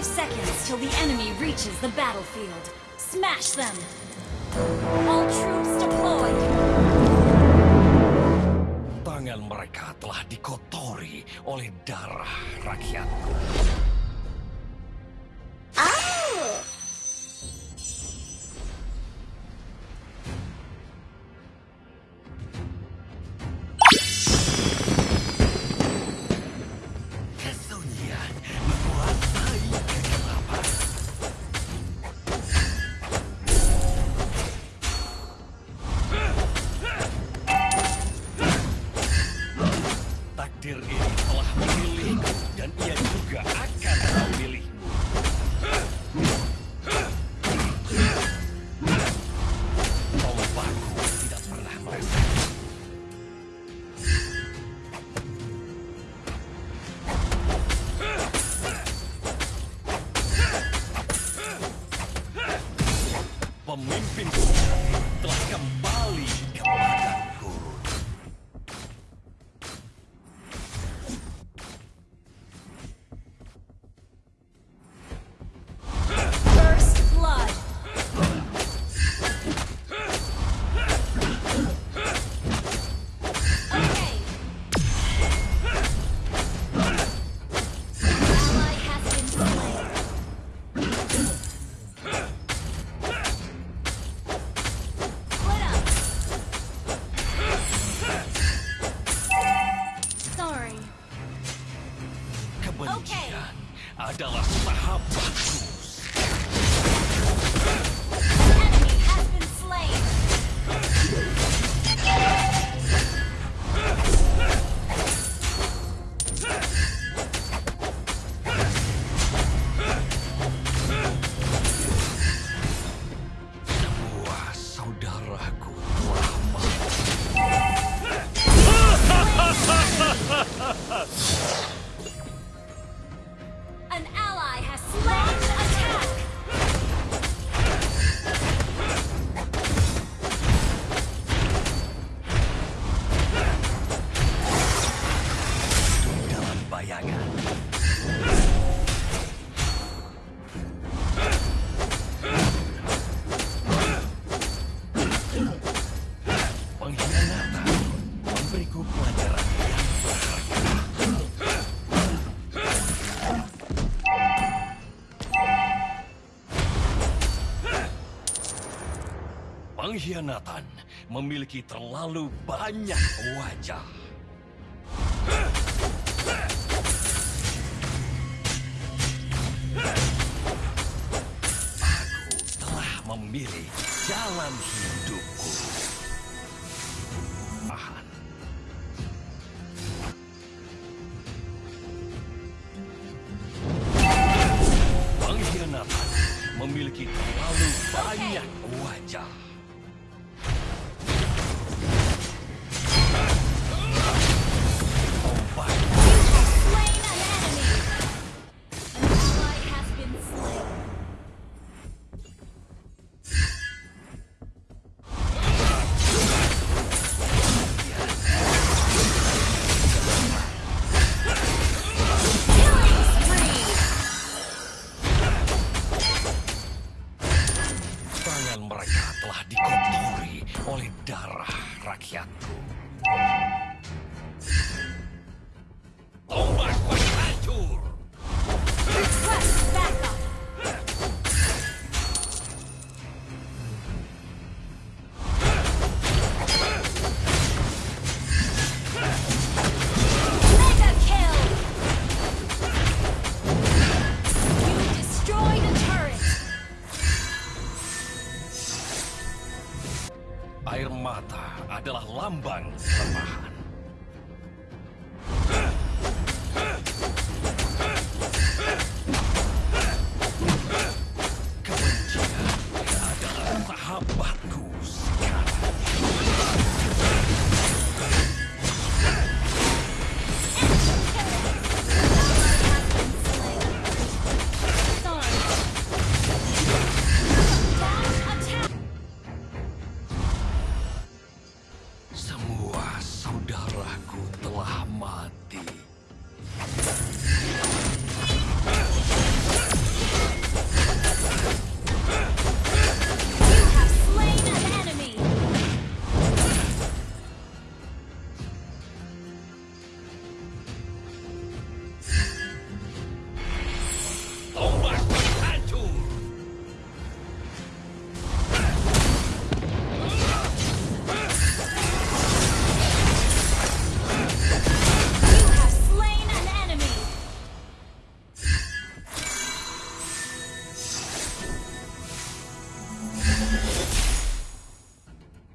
five seconds till the enemy reaches the battlefield. Smash them! All troops deployed! pemimpinku telah kembali. kebencian okay. adalah sahabatku. pengkhianatan memiliki terlalu banyak wajah. Aku telah memilih jalan hidupku. Pengkhianatan memiliki terlalu banyak wajah. lambang kelemahan. Kebencian adalah sahabat Raku.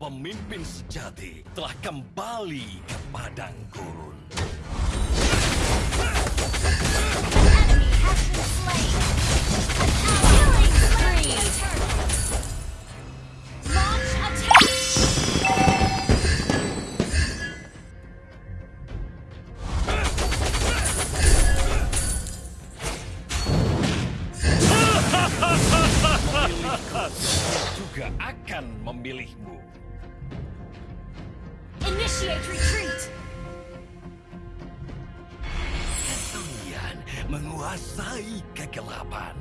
pemimpin sejati telah kembali ke padang gurun. Enemy has been slain. An killing spree. Kalian menguasai kegelapan.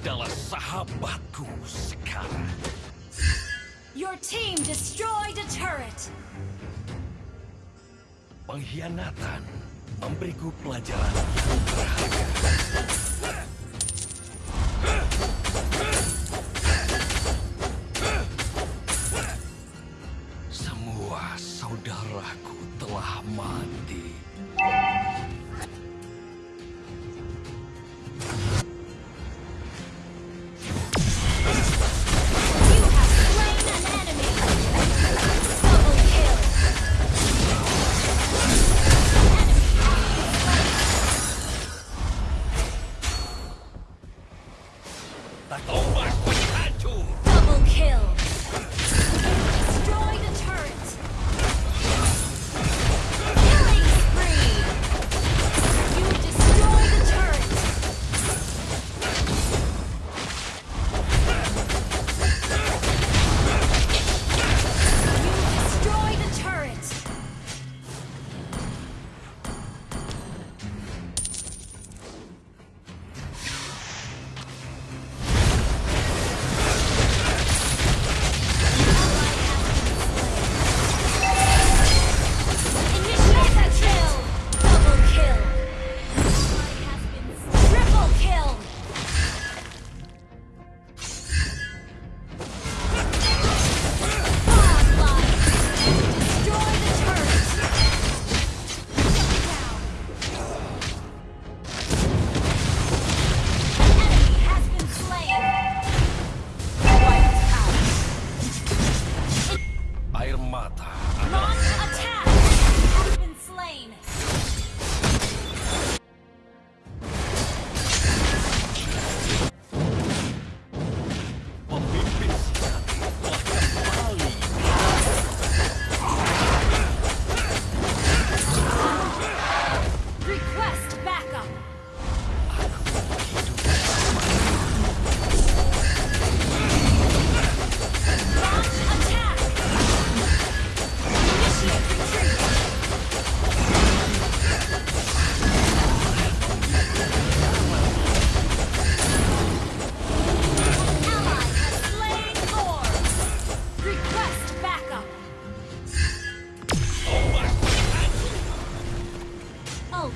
adalah sahabatku sekarang. Your team destroyed a turret. Pengkhianatan memberiku pelajaran yang berharga. Semua saudaraku telah mati. Tato.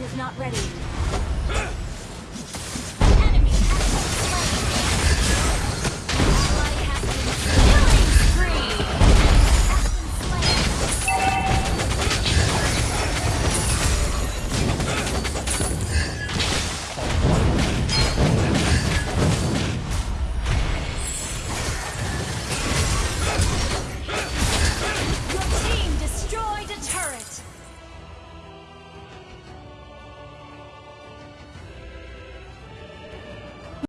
is not ready.